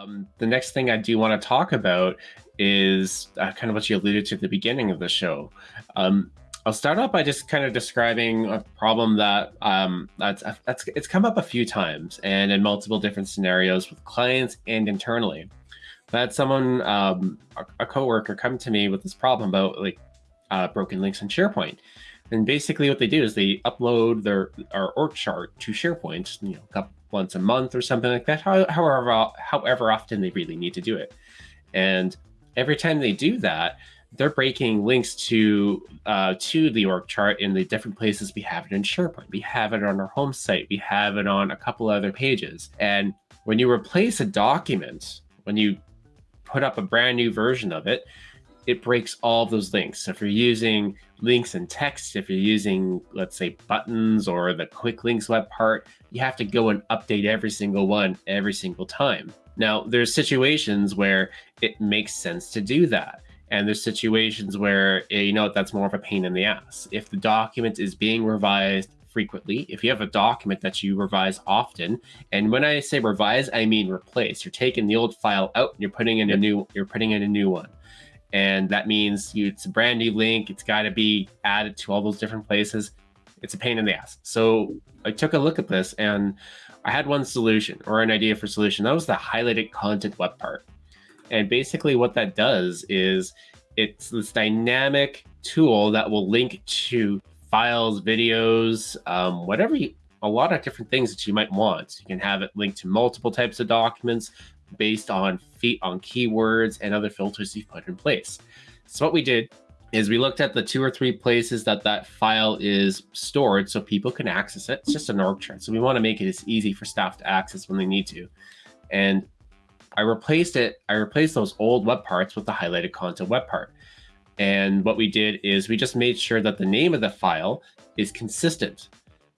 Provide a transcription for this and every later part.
Um, the next thing I do want to talk about is uh, kind of what you alluded to at the beginning of the show. Um, I'll start off by just kind of describing a problem that um, that's, that's it's come up a few times and in multiple different scenarios with clients and internally. I had someone, um, a, a coworker, come to me with this problem about like uh, broken links in SharePoint. And basically, what they do is they upload their our org chart to SharePoint, you know, a couple, once a month or something like that. However, however often they really need to do it, and every time they do that, they're breaking links to uh, to the org chart in the different places we have it in SharePoint. We have it on our home site. We have it on a couple other pages. And when you replace a document, when you put up a brand new version of it, it breaks all of those links. So if you're using links and text, if you're using, let's say, buttons or the quick links web part, you have to go and update every single one every single time. Now, there's situations where it makes sense to do that. And there's situations where, eh, you know, that's more of a pain in the ass. If the document is being revised frequently, if you have a document that you revise often, and when I say revise, I mean replace. You're taking the old file out and you're putting in a new, you're putting in a new one and that means you, it's a brand new link. It's got to be added to all those different places. It's a pain in the ass. So I took a look at this and I had one solution or an idea for solution. That was the highlighted content web part. And basically what that does is it's this dynamic tool that will link to files, videos, um, whatever you, a lot of different things that you might want. You can have it linked to multiple types of documents, based on feet on keywords and other filters you've put in place. So what we did is we looked at the two or three places that that file is stored so people can access it. It's just an org chart. So we want to make it as easy for staff to access when they need to. And I replaced it. I replaced those old web parts with the highlighted content web part. And what we did is we just made sure that the name of the file is consistent.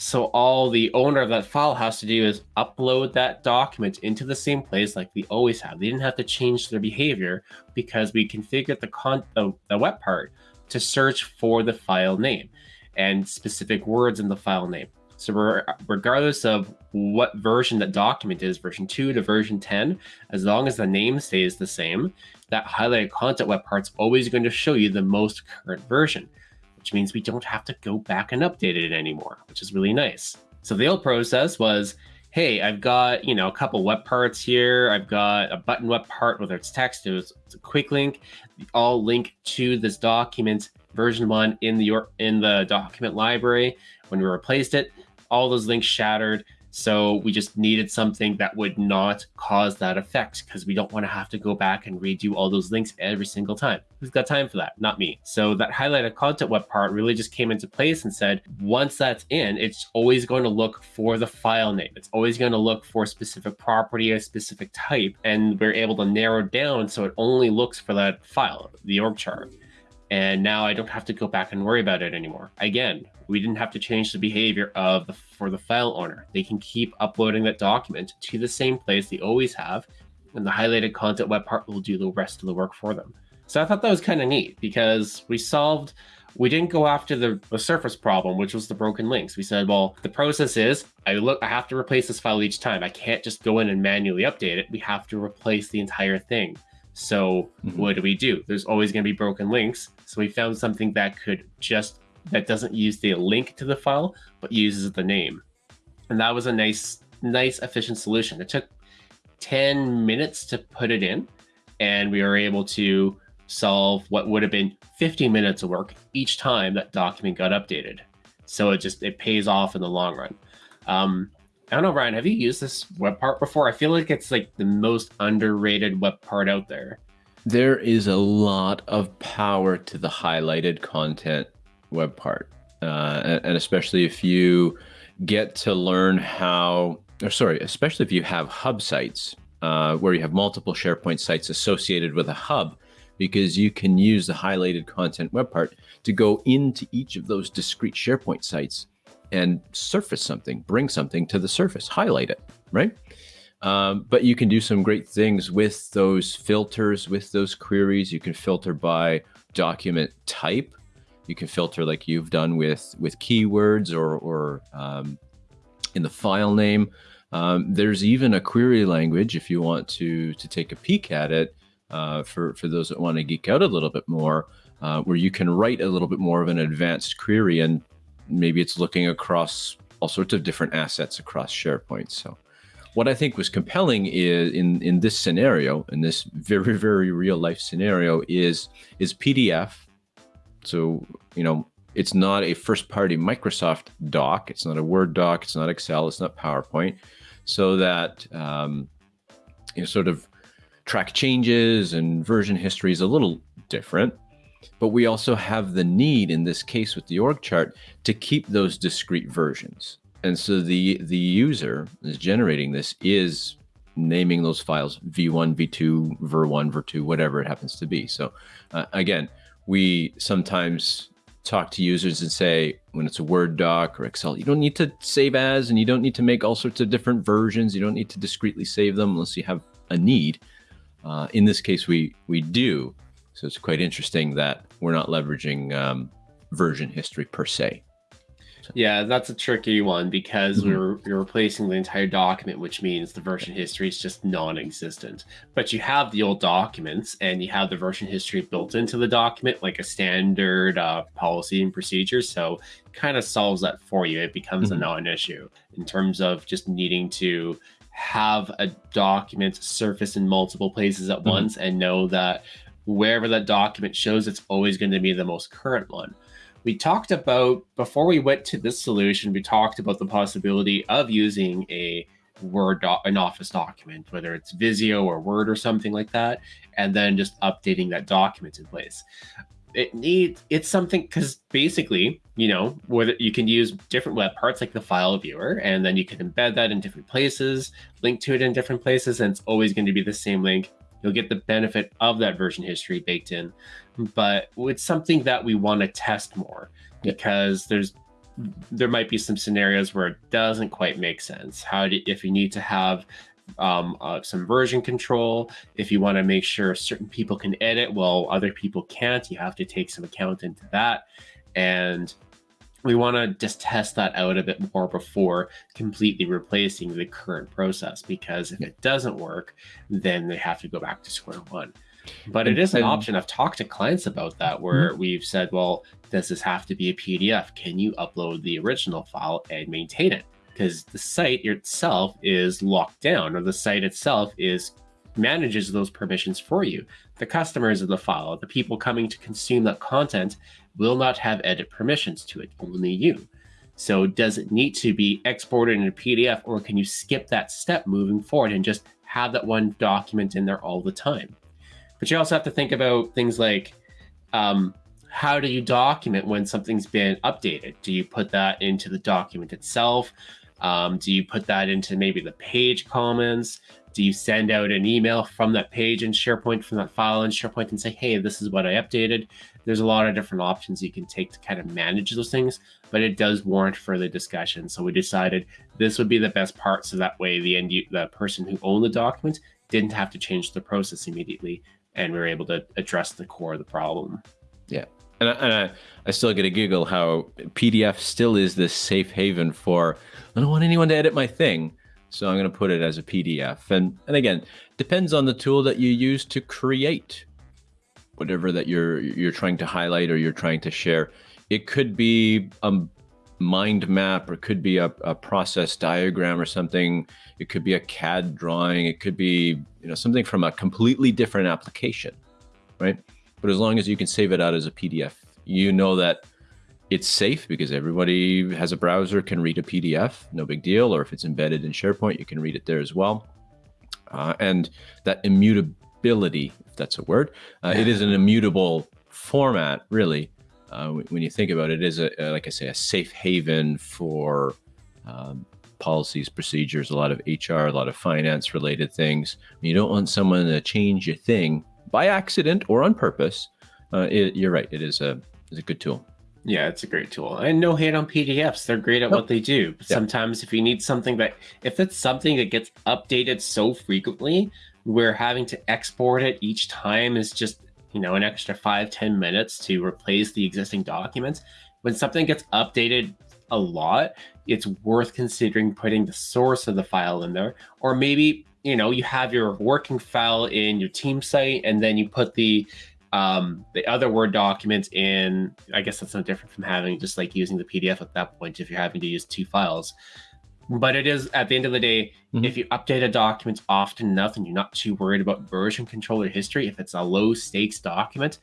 So all the owner of that file has to do is upload that document into the same place like we always have. They didn't have to change their behavior because we configured the, con the, the web part to search for the file name and specific words in the file name. So regardless of what version that document is, version 2 to version 10, as long as the name stays the same, that highlighted content web part's always going to show you the most current version which means we don't have to go back and update it anymore, which is really nice. So the old process was, hey, I've got, you know, a couple web parts here. I've got a button web part, whether it's text, it's, it's a quick link, all link to this document version one in the in the document library. When we replaced it, all those links shattered. So we just needed something that would not cause that effect because we don't want to have to go back and redo all those links every single time. Who's got time for that? Not me. So that highlighted content web part really just came into place and said, once that's in, it's always going to look for the file name. It's always going to look for a specific property, a specific type, and we're able to narrow down so it only looks for that file, the org chart. And now I don't have to go back and worry about it anymore. Again, we didn't have to change the behavior of the for the file owner. They can keep uploading that document to the same place they always have, and the highlighted content web part will do the rest of the work for them. So I thought that was kind of neat because we solved we didn't go after the, the surface problem, which was the broken links. We said, well, the process is I look, I have to replace this file each time. I can't just go in and manually update it. We have to replace the entire thing. So mm -hmm. what do we do? There's always going to be broken links. So we found something that could just that doesn't use the link to the file, but uses the name. And that was a nice, nice efficient solution. It took 10 minutes to put it in, and we were able to solve what would have been 50 minutes of work each time that document got updated. So it just, it pays off in the long run. Um, I don't know, Ryan, have you used this web part before? I feel like it's like the most underrated web part out there. There is a lot of power to the highlighted content web part. Uh, and especially if you get to learn how, or sorry, especially if you have hub sites uh, where you have multiple SharePoint sites associated with a hub, because you can use the highlighted content web part to go into each of those discrete SharePoint sites and surface something, bring something to the surface, highlight it, right? Um, but you can do some great things with those filters, with those queries. You can filter by document type. You can filter like you've done with with keywords or, or um, in the file name. Um, there's even a query language if you want to to take a peek at it uh, for for those that want to geek out a little bit more, uh, where you can write a little bit more of an advanced query, and maybe it's looking across all sorts of different assets across SharePoint. So, what I think was compelling is in in this scenario, in this very very real life scenario, is is PDF. So you know it's not a first party Microsoft doc. It's not a Word doc. It's not Excel. It's not PowerPoint. So that um, you know, sort of track changes and version history is a little different. But we also have the need in this case with the org chart to keep those discrete versions. And so the the user is generating this is naming those files v1, v2, ver1, ver2, whatever it happens to be. So uh, again, we sometimes talk to users and say when it's a Word doc or Excel, you don't need to save as and you don't need to make all sorts of different versions. You don't need to discreetly save them unless you have a need. Uh, in this case, we we do. So it's quite interesting that we're not leveraging um, version history per se. Yeah, that's a tricky one because mm-hmm. we're you're replacing the entire document, which means the version history is just non-existent. But you have the old documents and you have the version history built into the document, like a standard uh, policy and procedure. So kind of solves that for you. It becomes mm-hmm. a non-issue in terms of just needing to have a document surface in multiple places at mm-hmm. once and know that wherever that document shows, it's always going to be the most current one. We talked about before we went to this solution we talked about the possibility of using a word an office document whether it's visio or word or something like that and then just updating that document in place. It needs it's something because basically you know whether you can use different web parts like the file viewer and then you can embed that in different places link to it in different places and it's always going to be the same link you'll get the benefit of that version history baked in but it's something that we want to test more because there's there might be some scenarios where it doesn't quite make sense. How do if you need to have um, uh, some version control if you want to make sure certain people can edit while other people can't you have to take some account into that. And we want to just test that out a bit more before completely replacing the current process because if it doesn't work then they have to go back to square one. But it is an option. I've talked to clients about that where mm-hmm. we've said well does this have to be a pdf can you upload the original file and maintain it? Because the site itself is locked down or the site itself is manages those permissions for you the customers of the file the people coming to consume that content will not have edit permissions to it, only you. So does it need to be exported in a PDF or can you skip that step moving forward and just have that one document in there all the time? But you also have to think about things like um, how do you document when something's been updated? Do you put that into the document itself? Um, do you put that into maybe the page comments? Do you send out an email from that page in SharePoint, from that file in SharePoint and say, hey, this is what I updated? There's a lot of different options you can take to kind of manage those things, but it does warrant further discussion. So we decided this would be the best part. So that way the end, the person who owned the document didn't have to change the process immediately. And we were able to address the core of the problem. Yeah. And, I, and I, I still get a giggle how PDF still is this safe haven for, I don't want anyone to edit my thing so I'm going to put it as a PDF. And, and again, depends on the tool that you use to create whatever that you're you're trying to highlight or you're trying to share. It could be a mind map or it could be a, a process diagram or something. It could be a CAD drawing. It could be you know something from a completely different application, right? But as long as you can save it out as a PDF, you know that it's safe because everybody has a browser, can read a PDF, no big deal. Or if it's embedded in SharePoint, you can read it there as well. Uh, and that immutability, if that's a word, uh, it is an immutable format, really. Uh, when you think about it, it is a, like I say, a safe haven for um, policies, procedures, a lot of HR, a lot of finance related things. You don't want someone to change your thing by accident or on purpose. Uh, it, you're right. It is a, is a good tool. Yeah, it's a great tool. And no hate on PDFs. They're great at nope. what they do. But yeah. sometimes if you need something that if it's something that gets updated so frequently, where having to export it each time is just, you know, an extra five ten minutes to replace the existing documents. When something gets updated a lot, it's worth considering putting the source of the file in there. Or maybe, you know, you have your working file in your team site and then you put the um, the other Word documents in, I guess that's no different from having just like using the PDF at that point if you're having to use two files. But it is at the end of the day, mm-hmm. if you update a document often enough and you're not too worried about version control or history, if it's a low stakes document,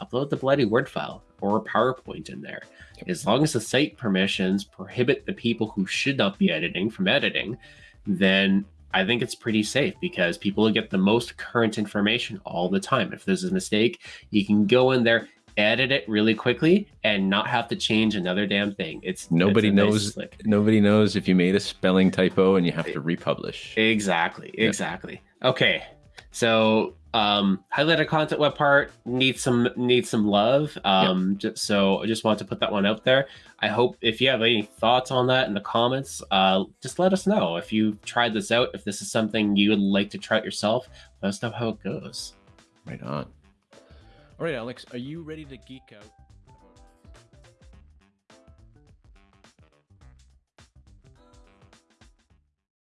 upload the bloody Word file or a PowerPoint in there. As long as the site permissions prohibit the people who should not be editing from editing, then I think it's pretty safe because people will get the most current information all the time. If there's a mistake, you can go in there, edit it really quickly, and not have to change another damn thing. It's nobody it's knows. Nice nobody knows if you made a spelling typo and you have to republish. Exactly. Exactly. Okay. So um, highlighted content web part needs some needs some love. Um, yep. just, so I just want to put that one out there. I hope if you have any thoughts on that in the comments, uh, just let us know. If you tried this out, if this is something you would like to try it yourself, let us know how it goes. Right on. All right, Alex, are you ready to geek out?